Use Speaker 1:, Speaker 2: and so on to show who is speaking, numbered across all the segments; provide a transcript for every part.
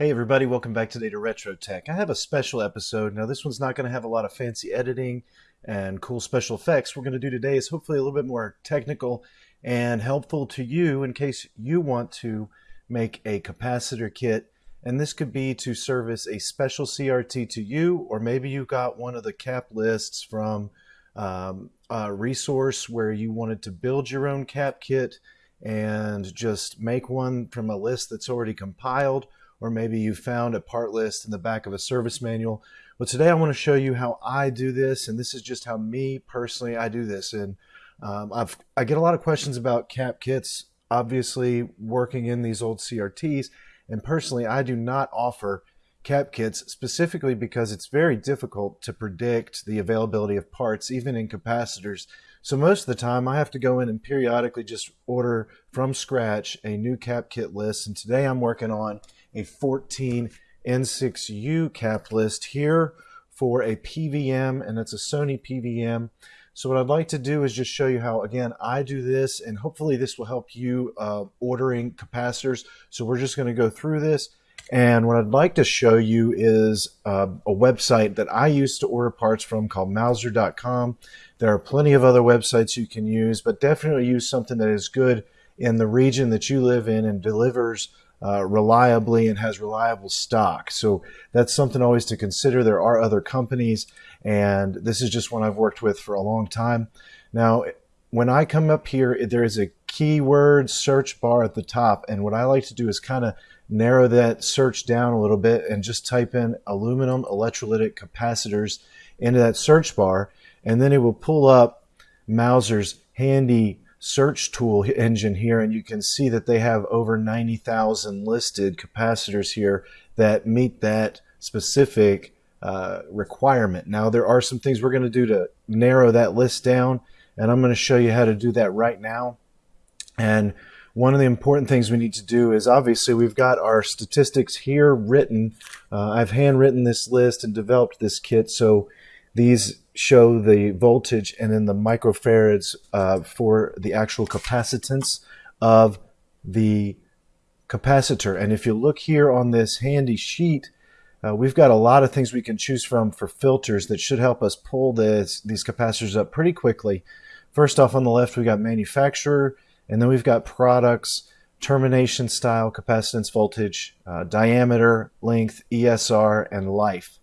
Speaker 1: Hey everybody, welcome back today to Retro Tech. I have a special episode. Now this one's not going to have a lot of fancy editing and cool special effects. We're going to do today is hopefully a little bit more technical and helpful to you in case you want to make a capacitor kit. And this could be to service a special CRT to you, or maybe you got one of the cap lists from um, a resource where you wanted to build your own cap kit and just make one from a list that's already compiled or maybe you found a part list in the back of a service manual. Well, today I want to show you how I do this, and this is just how me personally I do this. And um, I've I get a lot of questions about cap kits. Obviously, working in these old CRTs, and personally, I do not offer cap kits specifically because it's very difficult to predict the availability of parts, even in capacitors. So most of the time I have to go in and periodically just order from scratch a new cap kit list. And today I'm working on a 14 N6U cap list here for a PVM and it's a Sony PVM. So what I'd like to do is just show you how, again, I do this and hopefully this will help you uh, ordering capacitors. So we're just gonna go through this. And what I'd like to show you is uh, a website that I used to order parts from called Mouser.com. There are plenty of other websites you can use, but definitely use something that is good in the region that you live in and delivers uh, reliably and has reliable stock. So that's something always to consider. There are other companies, and this is just one I've worked with for a long time. Now, when I come up here, there is a keyword search bar at the top, and what I like to do is kind of narrow that search down a little bit and just type in aluminum electrolytic capacitors into that search bar, and then it will pull up Mouser's handy search tool engine here and you can see that they have over 90,000 listed capacitors here that meet that specific uh, requirement. Now there are some things we're going to do to narrow that list down and I'm going to show you how to do that right now. And one of the important things we need to do is obviously we've got our statistics here written. Uh, I've handwritten this list and developed this kit so these show the voltage and then the microfarads uh, for the actual capacitance of the capacitor. And if you look here on this handy sheet, uh, we've got a lot of things we can choose from for filters that should help us pull this, these capacitors up pretty quickly. First off on the left, we got manufacturer, and then we've got products, termination style, capacitance voltage, uh, diameter, length, ESR, and life.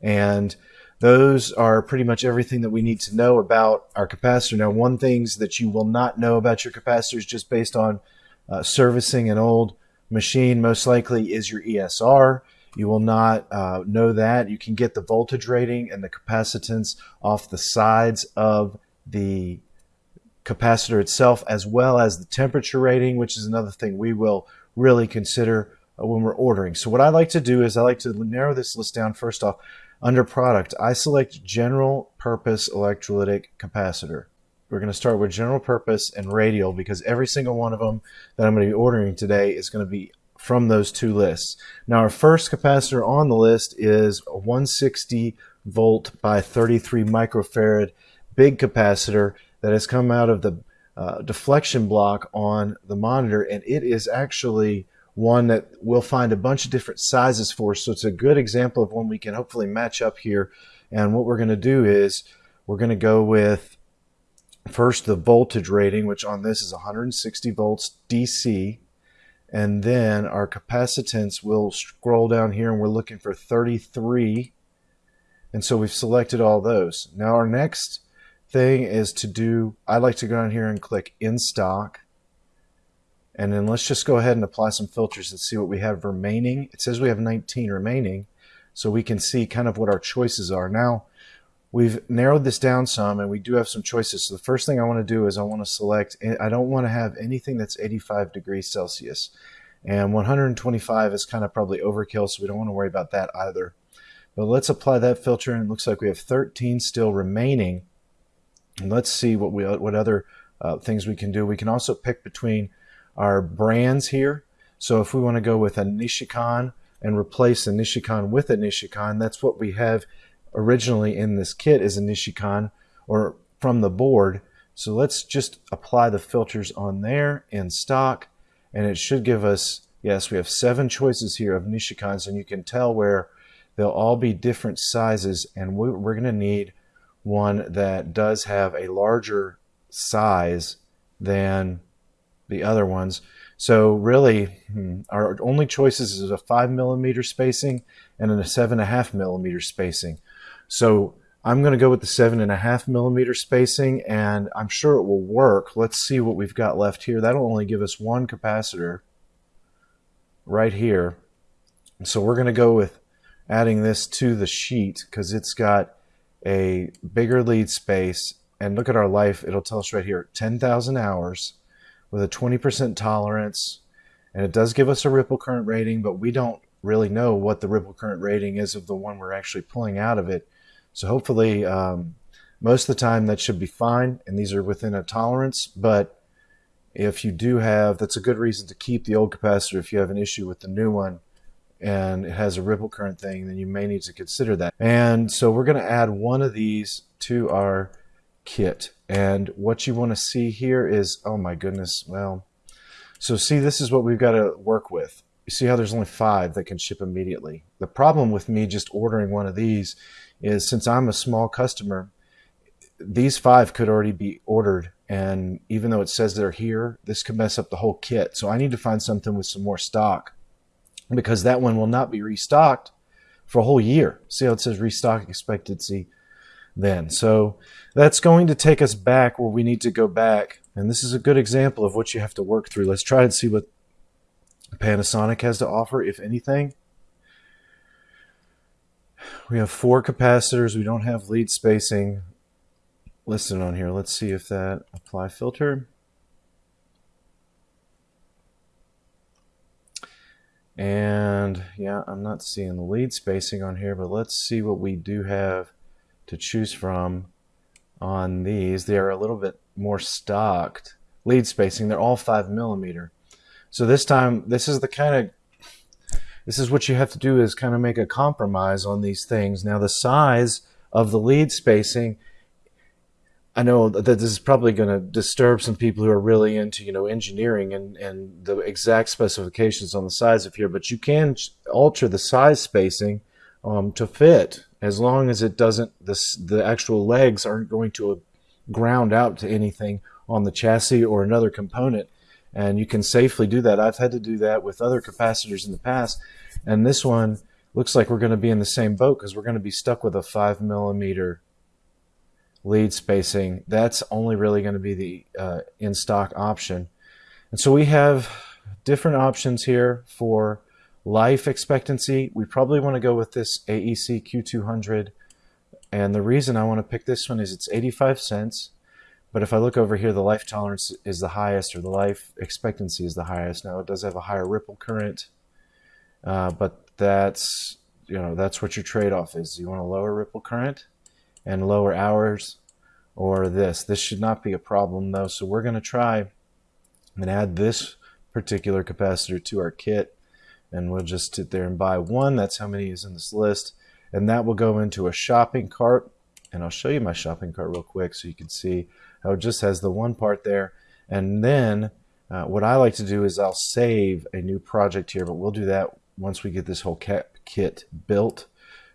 Speaker 1: And those are pretty much everything that we need to know about our capacitor. Now, one things that you will not know about your capacitors just based on uh, servicing an old machine most likely is your ESR. You will not uh, know that. You can get the voltage rating and the capacitance off the sides of the capacitor itself as well as the temperature rating, which is another thing we will really consider uh, when we're ordering. So what I like to do is I like to narrow this list down first off. Under product, I select general purpose electrolytic capacitor. We're going to start with general purpose and radial because every single one of them that I'm going to be ordering today is going to be from those two lists. Now our first capacitor on the list is a 160 volt by 33 microfarad big capacitor that has come out of the uh, deflection block on the monitor and it is actually one that we'll find a bunch of different sizes for. So it's a good example of one we can hopefully match up here. And what we're going to do is we're going to go with first the voltage rating, which on this is 160 volts DC. And then our capacitance we'll scroll down here and we're looking for 33. And so we've selected all those. Now our next thing is to do, I like to go down here and click in stock and then let's just go ahead and apply some filters and see what we have remaining. It says we have 19 remaining, so we can see kind of what our choices are. Now, we've narrowed this down some and we do have some choices. So the first thing I want to do is I want to select, I don't want to have anything that's 85 degrees Celsius. And 125 is kind of probably overkill, so we don't want to worry about that either. But let's apply that filter and it looks like we have 13 still remaining. And let's see what we what other uh, things we can do. We can also pick between our brands here. So if we want to go with a Nichicon and replace a Nichicon with a Nichicon, that's what we have originally in this kit is a Nichicon or from the board. So let's just apply the filters on there in stock and it should give us Yes, we have seven choices here of Nichicons, and you can tell where they'll all be different sizes, and we're going to need one that does have a larger size than the other ones. So really, hmm, our only choices is a five millimeter spacing and a seven and a half millimeter spacing. So I'm going to go with the seven and a half millimeter spacing, and I'm sure it will work. Let's see what we've got left here. That'll only give us one capacitor right here. So we're going to go with adding this to the sheet because it's got a bigger lead space. And look at our life. It'll tell us right here, 10,000 hours with a 20% tolerance. And it does give us a ripple current rating, but we don't really know what the ripple current rating is of the one we're actually pulling out of it. So hopefully, um, most of the time that should be fine. And these are within a tolerance. But if you do have, that's a good reason to keep the old capacitor if you have an issue with the new one and it has a ripple current thing, then you may need to consider that. And so we're going to add one of these to our kit. And what you want to see here is, oh my goodness, well, so see, this is what we've got to work with. You see how there's only five that can ship immediately. The problem with me just ordering one of these is since I'm a small customer, these five could already be ordered. And even though it says they're here, this could mess up the whole kit. So I need to find something with some more stock because that one will not be restocked for a whole year. See how it says restock expectancy then. So that's going to take us back where we need to go back. And this is a good example of what you have to work through. Let's try and see what Panasonic has to offer, if anything. We have four capacitors. We don't have lead spacing listed on here. Let's see if that apply filter. And yeah, I'm not seeing the lead spacing on here, but let's see what we do have to choose from on these. They are a little bit more stocked lead spacing. They're all five millimeter. So this time, this is the kind of, this is what you have to do is kind of make a compromise on these things. Now the size of the lead spacing I know that this is probably going to disturb some people who are really into, you know, engineering and, and the exact specifications on the size of here, but you can alter the size spacing um, to fit as long as it doesn't, the, the actual legs aren't going to ground out to anything on the chassis or another component. And you can safely do that. I've had to do that with other capacitors in the past. And this one looks like we're going to be in the same boat because we're going to be stuck with a five millimeter lead spacing, that's only really going to be the uh, in-stock option. And so we have different options here for life expectancy. We probably want to go with this AEC Q200. And the reason I want to pick this one is it's 85 cents. But if I look over here, the life tolerance is the highest or the life expectancy is the highest. Now it does have a higher ripple current, uh, but that's, you know, that's what your trade-off is. You want a lower ripple current and lower hours or this. This should not be a problem though. So we're going to try and add this particular capacitor to our kit and we'll just sit there and buy one. That's how many is in this list. And that will go into a shopping cart. And I'll show you my shopping cart real quick so you can see how it just has the one part there. And then uh, what I like to do is I'll save a new project here, but we'll do that once we get this whole kit built.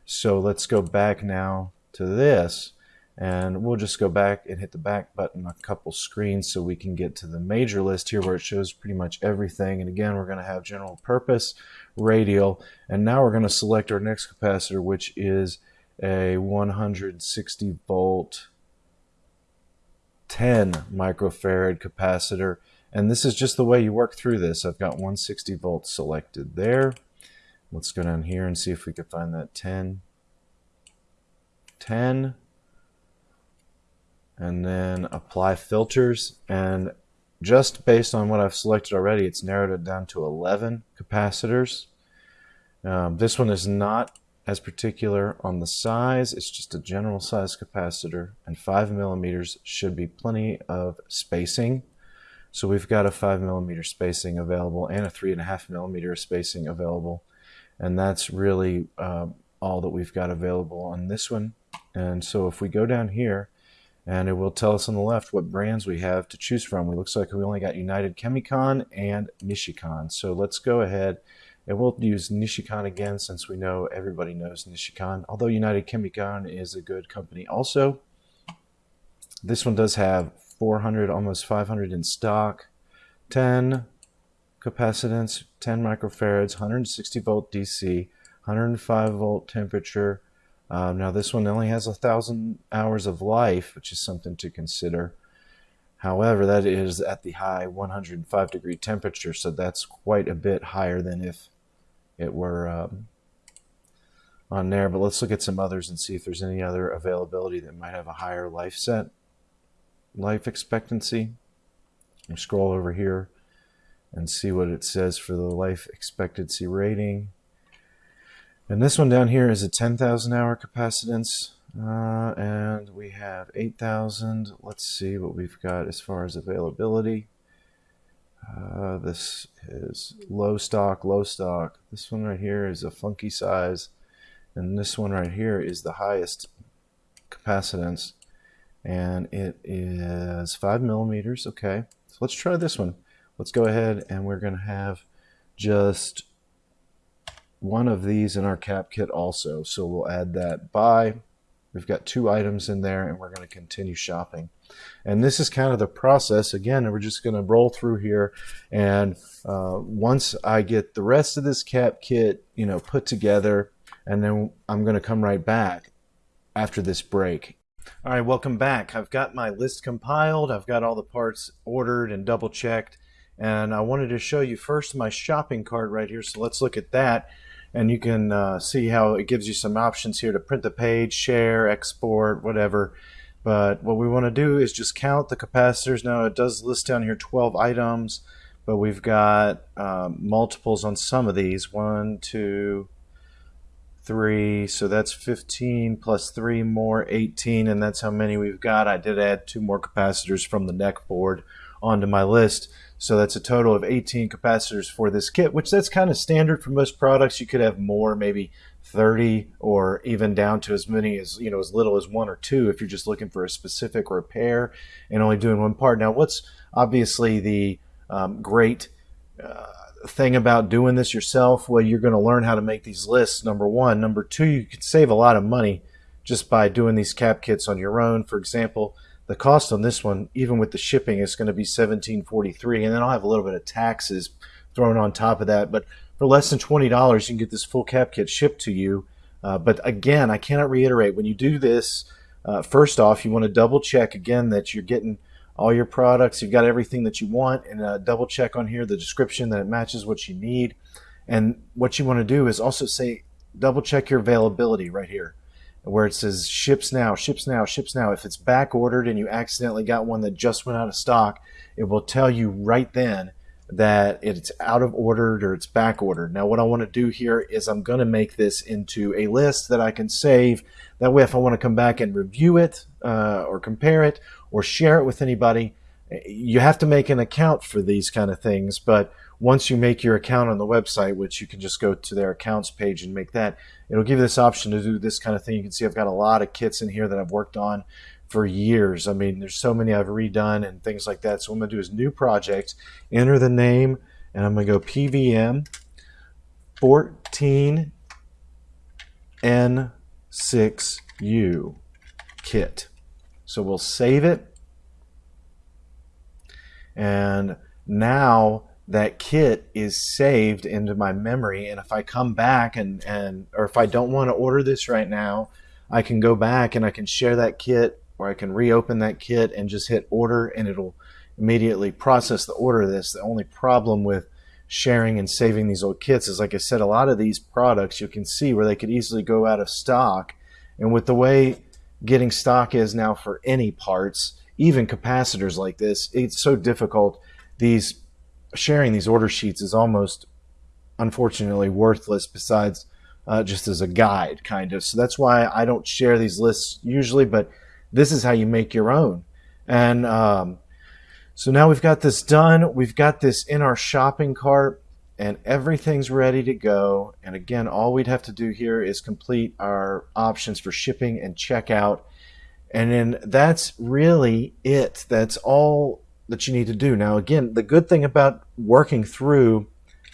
Speaker 1: So let's go back now to this and we'll just go back and hit the back button a couple screens so we can get to the major list here where it shows pretty much everything. And again we're going to have general purpose radial and now we're going to select our next capacitor which is a 160 volt 10 microfarad capacitor. And this is just the way you work through this. I've got 160 volts selected there. Let's go down here and see if we can find that 10 10 and then apply filters. And just based on what I've selected already it's narrowed it down to 11 capacitors. Um, this one is not as particular on the size. It's just a general size capacitor and 5 millimeters should be plenty of spacing. So we've got a 5 millimeter spacing available and a 3.5 millimeter spacing available. And that's really uh, all that we've got available on this one. And so if we go down here and it will tell us on the left what brands we have to choose from. It looks like we only got United Chemi-Con and Nichicon. So let's go ahead and we'll use Nichicon again since we know everybody knows Nichicon. Although United Chemi-Con is a good company also. This one does have 400, almost 500 in stock. 10 capacitance, 10 microfarads, 160 volt DC, 105 volt temperature. Um, now this one only has a thousand hours of life, which is something to consider. However, that is at the high 105 degree temperature, so that's quite a bit higher than if it were um, on there. But let's look at some others and see if there's any other availability that might have a higher life set, life expectancy. Scroll over here and see what it says for the life expectancy rating. And this one down here is a 10,000 hour capacitance. Uh, and we have 8,000. Let's see what we've got as far as availability. Uh, this is low stock, low stock. This one right here is a funky size. And this one right here is the highest capacitance. And it is 5 millimeters. Okay, so let's try this one. Let's go ahead and we're going to have just one of these in our cap kit also. So we'll add that by. We've got two items in there and we're going to continue shopping. And this is kind of the process. Again, and we're just going to roll through here. And uh, once I get the rest of this cap kit, you know, put together, and then I'm going to come right back after this break. All right, welcome back. I've got my list compiled. I've got all the parts ordered and double checked. And I wanted to show you first my shopping cart right here. So let's look at that. And you can uh, see how it gives you some options here to print the page, share, export, whatever. But what we want to do is just count the capacitors. Now it does list down here 12 items, but we've got um, multiples on some of these. One, two, three. So that's 15 plus three more, 18. And that's how many we've got. I did add two more capacitors from the neck board onto my list. So that's a total of 18 capacitors for this kit, which that's kind of standard for most products. You could have more, maybe 30 or even down to as many as, you know, as little as one or two if you're just looking for a specific repair and only doing one part. Now, what's obviously the um, great uh, thing about doing this yourself? Well, you're going to learn how to make these lists, number one. Number two, you can save a lot of money just by doing these cap kits on your own. For example, the cost on this one, even with the shipping, is going to be 1743 and then I'll have a little bit of taxes thrown on top of that. But for less than $20, you can get this full cap kit shipped to you. Uh, but again, I cannot reiterate, when you do this, uh, first off, you want to double check again that you're getting all your products, you've got everything that you want, and uh, double check on here the description that it matches what you need. And what you want to do is also say, double check your availability right here where it says ships now, ships now, ships now. If it's back ordered and you accidentally got one that just went out of stock, it will tell you right then that it's out of ordered or it's back ordered. Now, what I want to do here is I'm going to make this into a list that I can save. That way, if I want to come back and review it uh, or compare it or share it with anybody, you have to make an account for these kind of things. But once you make your account on the website, which you can just go to their accounts page and make that, it'll give you this option to do this kind of thing. You can see I've got a lot of kits in here that I've worked on for years. I mean, there's so many I've redone and things like that. So what I'm going to do is new project, enter the name, and I'm going to go PVM 14N6U kit. So we'll save it. And now that kit is saved into my memory and if I come back and, and or if I don't want to order this right now I can go back and I can share that kit or I can reopen that kit and just hit order and it'll immediately process the order of this. The only problem with sharing and saving these old kits is like I said a lot of these products you can see where they could easily go out of stock. And with the way getting stock is now for any parts even capacitors like this it's so difficult. These sharing these order sheets is almost unfortunately worthless besides uh, just as a guide kind of. So that's why I don't share these lists usually but this is how you make your own. And um, so now we've got this done. We've got this in our shopping cart and everything's ready to go. And again all we'd have to do here is complete our options for shipping and checkout And then that's really it. That's all that you need to do. Now, again, the good thing about working through,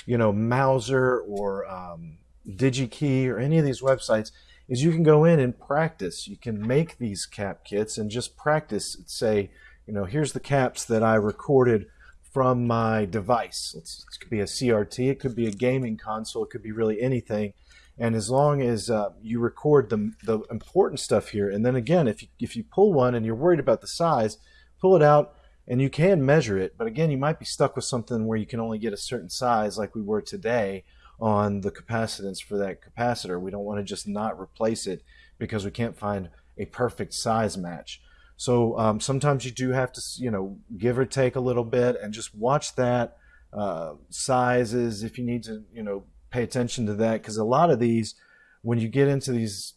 Speaker 1: you know, Mouser or um, DigiKey or any of these websites is you can go in and practice. You can make these cap kits and just practice. Say, you know, here's the caps that I recorded from my device. It's, it could be a CRT, it could be a gaming console, it could be really anything. And as long as uh, you record the, the important stuff here, and then again, if you, if you pull one and you're worried about the size, pull it out and you can measure it. But again, you might be stuck with something where you can only get a certain size like we were today on the capacitance for that capacitor. We don't want to just not replace it because we can't find a perfect size match. So um, sometimes you do have to, you know, give or take a little bit and just watch that uh, sizes if you need to, you know, pay attention to that because a lot of these, when you get into these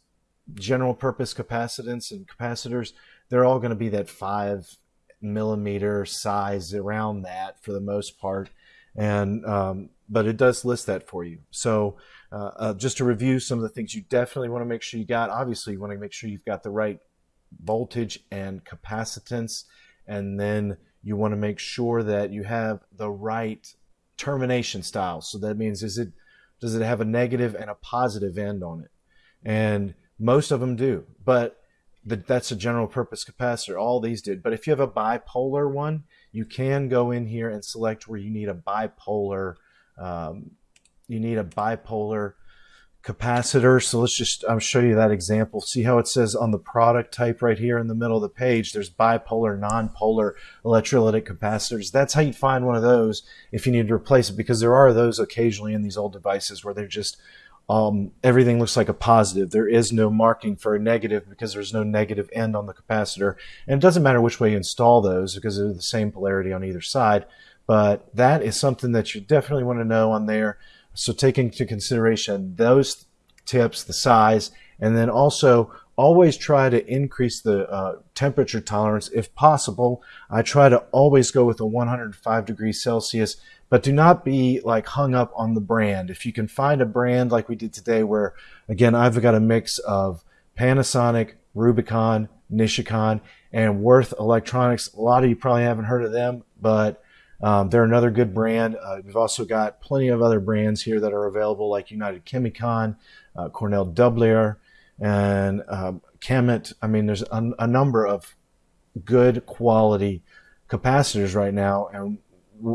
Speaker 1: general purpose capacitance and capacitors, they're all going to be that five millimeter size around that for the most part. And um, but it does list that for you. So uh, uh, just to review some of the things you definitely want to make sure you got. Obviously, you want to make sure you've got the right voltage and capacitance, and then you want to make sure that you have the right termination style. So that means is it does it have a negative and a positive end on it? And most of them do, but that's a general purpose capacitor. All these did. But if you have a bipolar one, you can go in here and select where you need a bipolar um, you need a bipolar capacitor. So let's just I'll show you that example. See how it says on the product type right here in the middle of the page, there's bipolar, non-polar electrolytic capacitors. That's how you find one of those if you need to replace it because there are those occasionally in these old devices where they're just um, everything looks like a positive. There is no marking for a negative because there's no negative end on the capacitor. And it doesn't matter which way you install those because they're the same polarity on either side. But that is something that you definitely want to know on there. So take into consideration those tips, the size, and then also always try to increase the uh, temperature tolerance if possible. I try to always go with a 105 degrees Celsius, but do not be like hung up on the brand. If you can find a brand like we did today, where again, I've got a mix of Panasonic, Rubycon, Nichicon, and Würth Electronics. A lot of you probably haven't heard of them, but um, they're another good brand. Uh, we've also got plenty of other brands here that are available, like United Chemi-Con, uh, Cornell Dubilier, and um, Kemet. I mean, there's a, a, number of good quality capacitors right now. And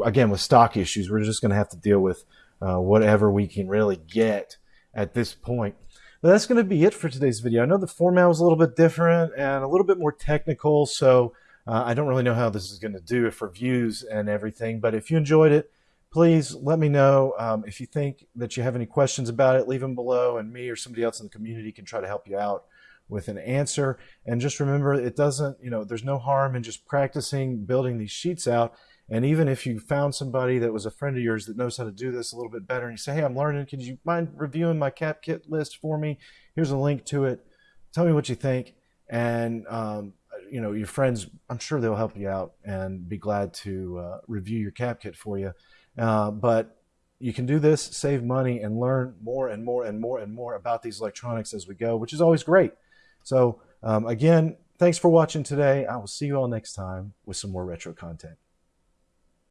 Speaker 1: again, with stock issues, we're just going to have to deal with uh, whatever we can really get at this point. But that's going to be it for today's video. I know the format was a little bit different and a little bit more technical, so uh, I don't really know how this is going to do for views and everything, but if you enjoyed it, please let me know. Um, if you think that you have any questions about it, leave them below, and me or somebody else in the community can try to help you out with an answer. And just remember, it doesn't, you know, there's no harm in just practicing building these sheets out. And even if you found somebody that was a friend of yours that knows how to do this a little bit better, and you say, hey, I'm learning, could you mind reviewing my cap kit list for me? Here's a link to it. Tell me what you think. And um, you know your friends i'm sure they'll help you out and be glad to uh, review your cap kit for you. Uh, but you can do this save money and learn more and more and more and more about these electronics as we go which is always great. So um, again thanks for watching today. I will see you all next time with some more retro content